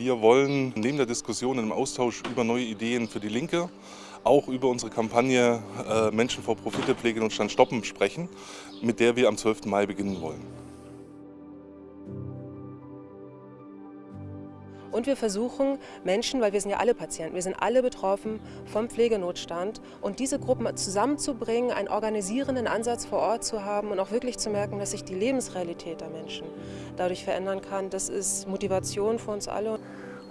Wir wollen neben der Diskussion im Austausch über neue Ideen für die Linke auch über unsere Kampagne äh, Menschen vor Profite, Pflegenotstand stoppen sprechen, mit der wir am 12. Mai beginnen wollen. Und wir versuchen Menschen, weil wir sind ja alle Patienten, wir sind alle betroffen vom Pflegenotstand und diese Gruppen zusammenzubringen, einen organisierenden Ansatz vor Ort zu haben und auch wirklich zu merken, dass sich die Lebensrealität der Menschen dadurch verändern kann, das ist Motivation für uns alle.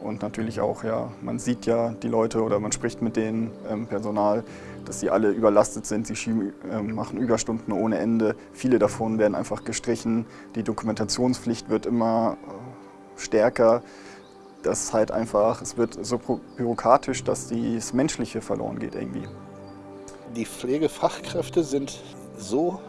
Und natürlich auch, ja, man sieht ja die Leute oder man spricht mit denen ähm, Personal, dass sie alle überlastet sind, sie schieben, äh, machen Überstunden ohne Ende. Viele davon werden einfach gestrichen, die Dokumentationspflicht wird immer äh, stärker das ist halt einfach, es wird so bürokratisch, dass das Menschliche verloren geht irgendwie. Die Pflegefachkräfte sind so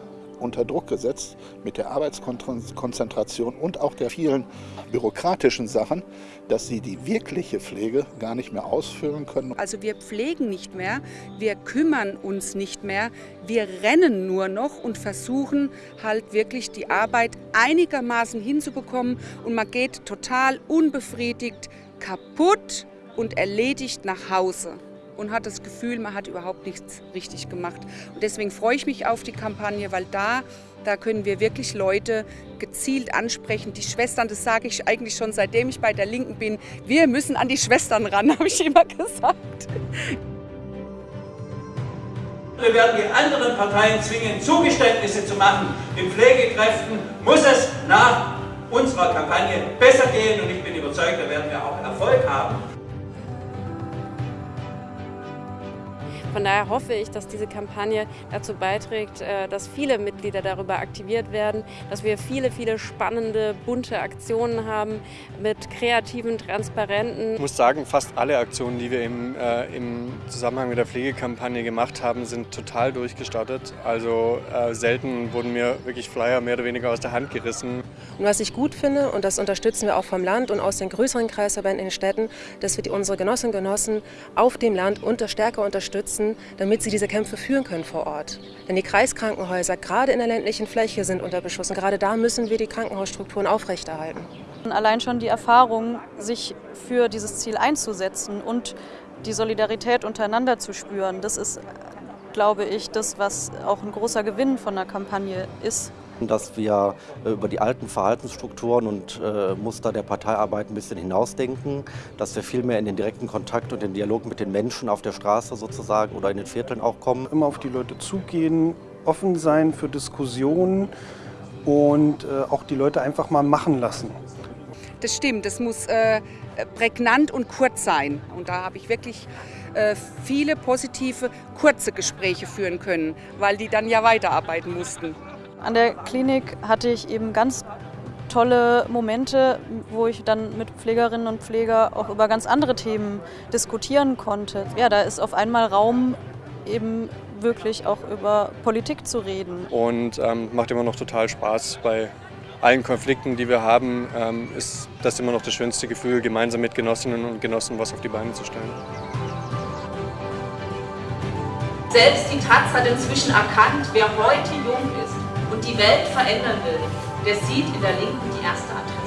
unter Druck gesetzt mit der Arbeitskonzentration und auch der vielen bürokratischen Sachen, dass sie die wirkliche Pflege gar nicht mehr ausfüllen können. Also wir pflegen nicht mehr, wir kümmern uns nicht mehr, wir rennen nur noch und versuchen halt wirklich die Arbeit einigermaßen hinzubekommen und man geht total unbefriedigt kaputt und erledigt nach Hause und hat das Gefühl, man hat überhaupt nichts richtig gemacht. Und deswegen freue ich mich auf die Kampagne, weil da, da können wir wirklich Leute gezielt ansprechen. Die Schwestern, das sage ich eigentlich schon seitdem ich bei der Linken bin, wir müssen an die Schwestern ran, habe ich immer gesagt. Wir werden die anderen Parteien zwingen, Zugeständnisse zu machen. Den Pflegekräften muss es nach unserer Kampagne besser gehen und ich bin überzeugt, da werden wir auch Erfolg haben. Von daher hoffe ich, dass diese Kampagne dazu beiträgt, äh, dass viele Mitglieder darüber aktiviert werden, dass wir viele, viele spannende, bunte Aktionen haben mit kreativen, transparenten. Ich muss sagen, fast alle Aktionen, die wir im, äh, im Zusammenhang mit der Pflegekampagne gemacht haben, sind total durchgestartet. Also äh, selten wurden mir wirklich Flyer mehr oder weniger aus der Hand gerissen. Und was ich gut finde, und das unterstützen wir auch vom Land und aus den größeren Kreisverbänden in den Städten, dass wir die, unsere Genossinnen und Genossen auf dem Land unter stärker unterstützen, setzen, damit sie diese Kämpfe führen können vor Ort. Denn die Kreiskrankenhäuser, gerade in der ländlichen Fläche, sind unter Beschuss. Und gerade da müssen wir die Krankenhausstrukturen aufrechterhalten. Allein schon die Erfahrung, sich für dieses Ziel einzusetzen und die Solidarität untereinander zu spüren, das ist, glaube ich, das, was auch ein großer Gewinn von der Kampagne ist dass wir äh, über die alten Verhaltensstrukturen und äh, Muster der Parteiarbeit ein bisschen hinausdenken, dass wir viel mehr in den direkten Kontakt und den Dialog mit den Menschen auf der Straße sozusagen oder in den Vierteln auch kommen. Immer auf die Leute zugehen, offen sein für Diskussionen und äh, auch die Leute einfach mal machen lassen. Das stimmt, das muss äh, prägnant und kurz sein. Und da habe ich wirklich äh, viele positive, kurze Gespräche führen können, weil die dann ja weiterarbeiten mussten. An der Klinik hatte ich eben ganz tolle Momente, wo ich dann mit Pflegerinnen und Pfleger auch über ganz andere Themen diskutieren konnte. Ja, da ist auf einmal Raum, eben wirklich auch über Politik zu reden. Und ähm, macht immer noch total Spaß. Bei allen Konflikten, die wir haben, ähm, ist das immer noch das schönste Gefühl, gemeinsam mit Genossinnen und Genossen was auf die Beine zu stellen. Selbst die Taz hat inzwischen erkannt, wer heute jung ist und die Welt verändern will, der sieht in der Linken die erste Attacke.